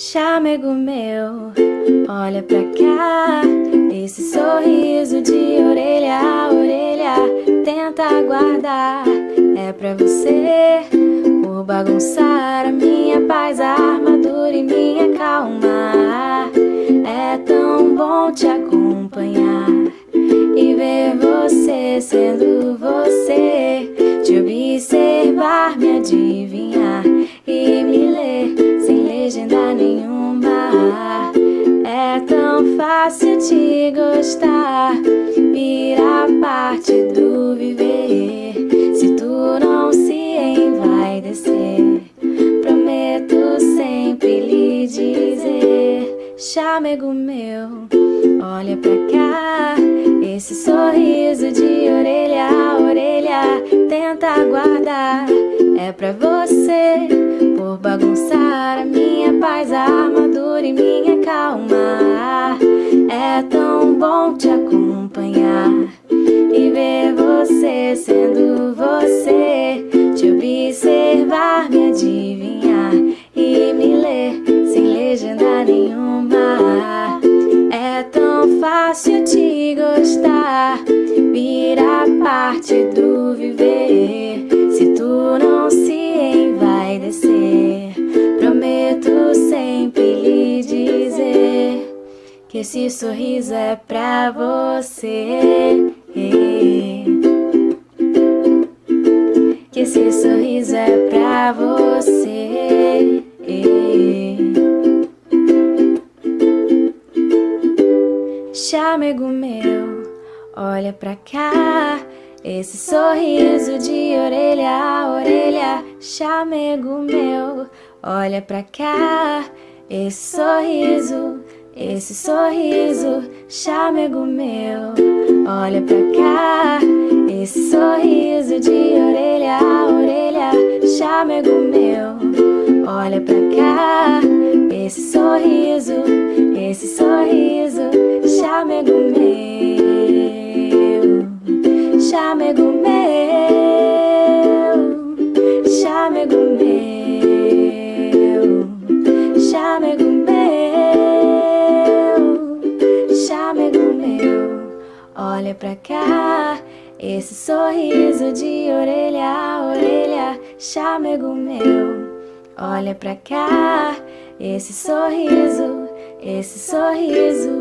Chamego meu, olha pra cá. Esse sorriso de orelha a orelha Tenta guardar, é pra você Por bagunçar a minha paz, a armadura e minha calma. É tão bom te acompanhar E ver você sendo você Te observar, me adivinhar É tão fácil te gostar. Vira parte do viver. Se tu não se envaidecer Prometo sempre lhe dizer Chamego meu, olha pra cá. Esse sorriso de orelha a orelha Tenta guardar, é pra você Por bagunçar a minha paz, a armadura e minha calma bom te acompanhar E ver você sendo você Te observar, me adivinhar E me ler sem legenda nenhuma. É tão fácil te gostar Virar parte do viver Que esse sorriso é pra você. Que esse sorriso é pra você. Chamego meu, olha pra cá. Esse sorriso de orelha a orelha, chamego meu, olha pra cá. Esse sorriso, esse sorriso, chamego meu, olha pra cá. Esse sorriso de orelha a orelha, chamego meu, olha pra cá. Esse sorriso, esse sorriso, chamego meu chamego Olha pra cá, esse sorriso de orelha a orelha, chamego meu. Olha pra cá, esse sorriso, esse sorriso